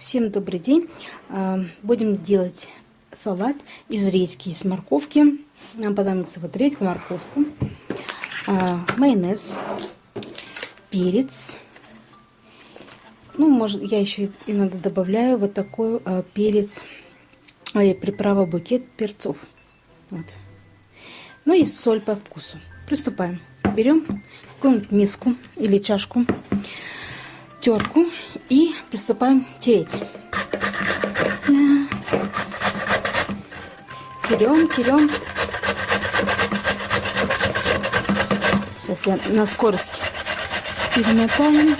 Всем добрый день. А, будем делать салат из редьки, из морковки. Нам понадобится вот редька, морковку, а, майонез, перец. Ну, может, я еще иногда добавляю вот такой а, перец, приправа букет перцов. Вот. Ну и соль по вкусу. Приступаем. Берем какую-нибудь миску или чашку терку и приступаем тереть. Терем, терем. Сейчас я на скорости перемотаю.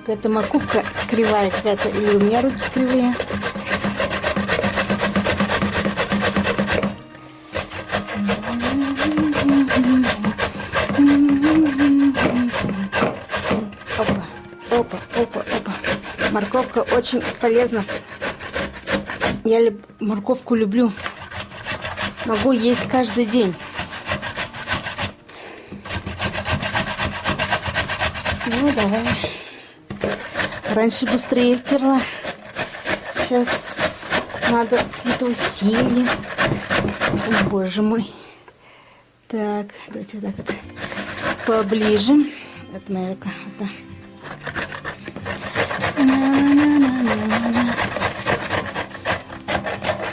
Какая-то морковка кривая какая-то, или у меня руки кривые. Опа, опа, опа, опа. Морковка очень полезна. Я люб... морковку люблю. Могу есть каждый день. Ну, давай. Раньше быстрее терла. Сейчас надо какие-то. О, боже мой. Так, давайте вот так вот поближе. Это моя рука. Да.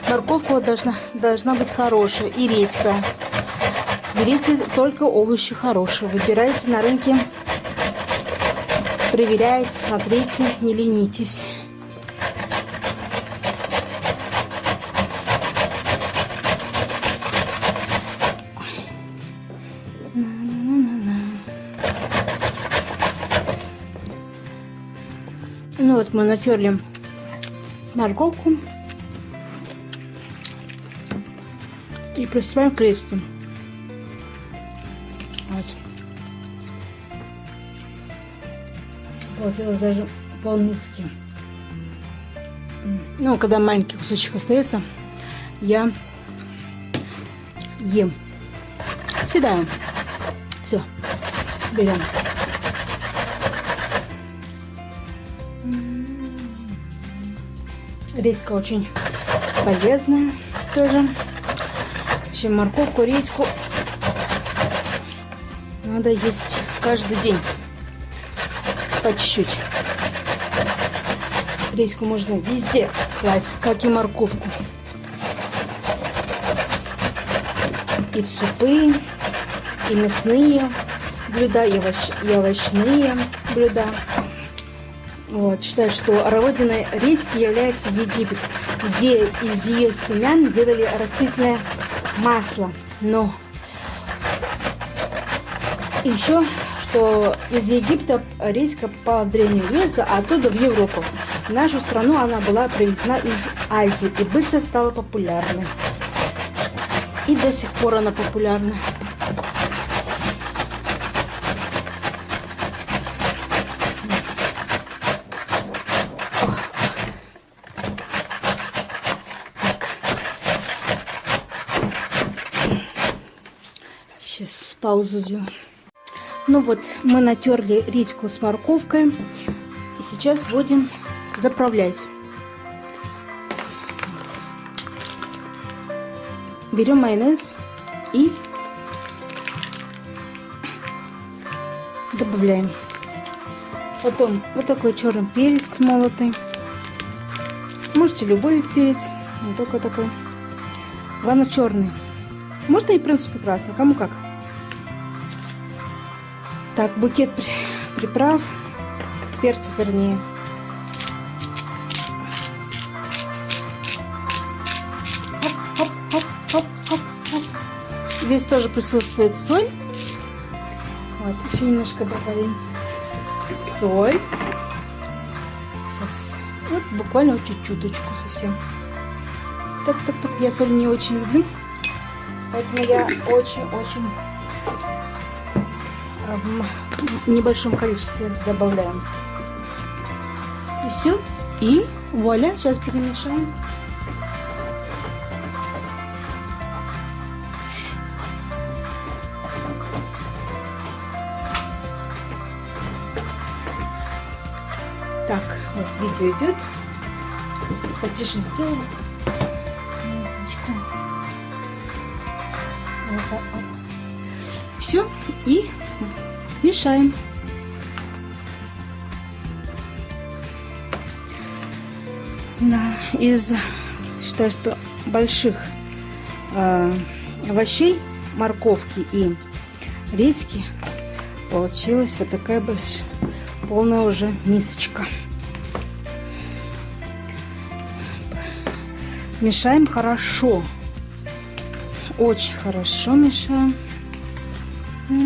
Морковка должна, должна быть хорошая и редька. Берите только овощи хорошие. Выбирайте на рынке проверяйте, смотрите, не ленитесь. Ну вот мы натерли морковку и приступаем к рецепту. Получилось даже по-нуцки. Ну, когда маленький кусочек остается, я ем. Съедаем. Все, берем. Редька очень полезная тоже. Вообще морковку, редьку надо есть каждый день по чуть-чуть. Редьку можно везде класть, как и морковку. И в супы, и мясные блюда, и, овощ, и овощные блюда. Вот, считаю, что родиной редьки является Египет, где из ее семян делали растительное масло. Но еще что из Египта редька попала в Древнюю Грецию, а оттуда в Европу. В нашу страну она была привезена из Азии и быстро стала популярной. И до сих пор она популярна. Сейчас паузу сделаем. Ну вот, мы натерли редьку с морковкой. И сейчас будем заправлять. Берем майонез и добавляем. Потом вот такой черный перец молотый. Можете любой перец, не только такой. Главное черный. Можно и в принципе красный, кому как. Так, букет приправ, перца вернее. Здесь тоже присутствует соль. Вот, еще немножко добавим соль. Сейчас. Вот буквально чуть-чуточку совсем. Так, так, так. Я соль не очень люблю. Поэтому я очень-очень в небольшом количестве добавляем. И все. И вуаля, сейчас перемешаем. Так, вот видео идет. Потише сделаем. Все, и мешаем. Да, из, считаю, что больших э, овощей, морковки и редьки получилась вот такая большая, полная уже мисочка. Мешаем хорошо. Очень хорошо мешаем. Так.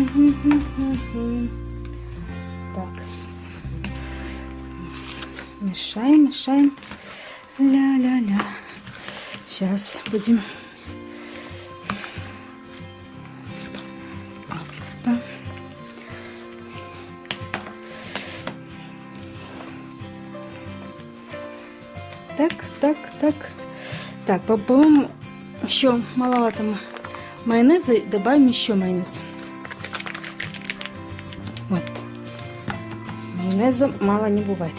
Мешаем, мешаем. Ля-ля-ля. Сейчас будем... Опа. Так, так, так. Так, по-моему, еще маловато майонеза. Добавим еще майонез. Вот. Майонеза мало не бывает.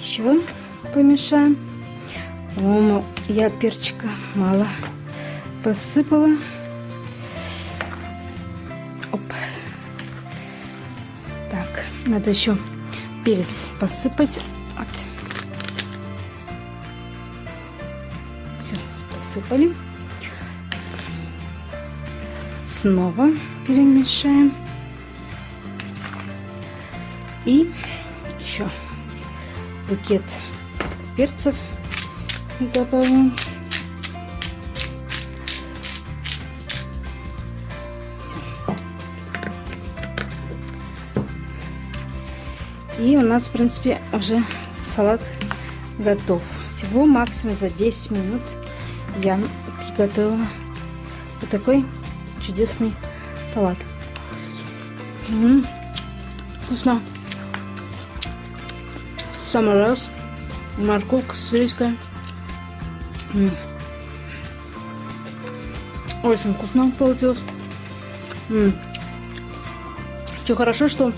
еще помешаем. По-моему, я перчика мало посыпала. Оп. Так, надо еще перец посыпать. Вот. Все, посыпали. Снова перемешаем. И еще букет перцев добавим. И у нас, в принципе, уже салат готов. Всего максимум за 10 минут я приготовила вот такой чудесный салат. М -м -м, вкусно самый раз. Морковка с редькой. Очень вкусно получилось. Все хорошо, что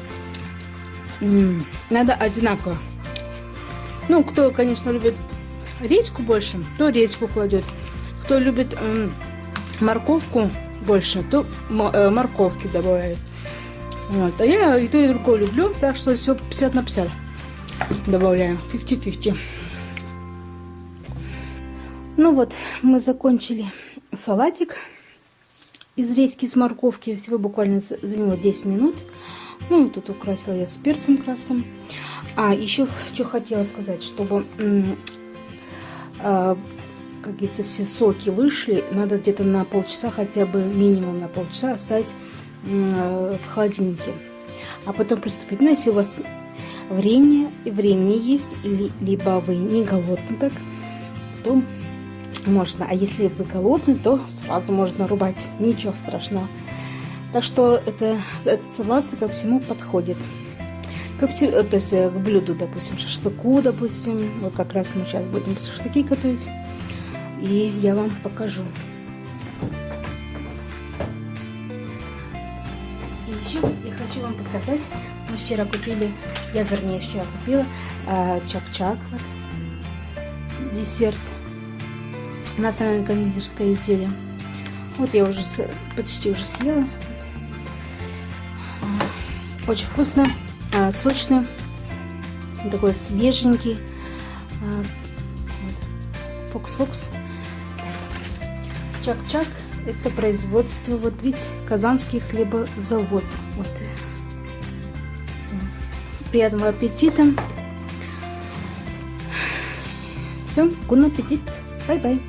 надо одинаково. Ну, кто, конечно, любит редьку больше, то редьку кладет. Кто любит морковку больше, то э, морковки добавляет. Вот. А я и то, и другое люблю, так что все 50 на 50 добавляем 50-50. Ну вот, мы закончили салатик из редьки с морковки. Всего буквально заняло 10 минут. Ну, тут украсила я с перцем красным. А, еще что хотела сказать, чтобы, э, как говорится, все соки вышли, надо где-то на полчаса, хотя бы минимум на полчаса оставить в холодильнике. А потом приступить. Ну, если у вас время, времени есть, или, либо вы не голодны так, то можно. А если вы голодны, то сразу можно рубать. Ничего страшного. Так что это, этот салат ко всему подходит. Ко всему, э, то есть э, к блюду, допустим, шашлыку, допустим. Вот как раз мы сейчас будем шашлыки готовить. И я вам покажу. И еще я хочу вам показать. Мы вчера купили я, вернее, вчера купила э, чак-чак, вот, десерт. На самое кондитерское изделие. Вот я уже почти уже съела. Очень вкусно, э, сочно, такой свеженький. Фокс-фокс. Чак-чак это производство, вот видите, Казанский хлебозавод. Вот приятного аппетита. Все, guten Appetit. Bye-bye.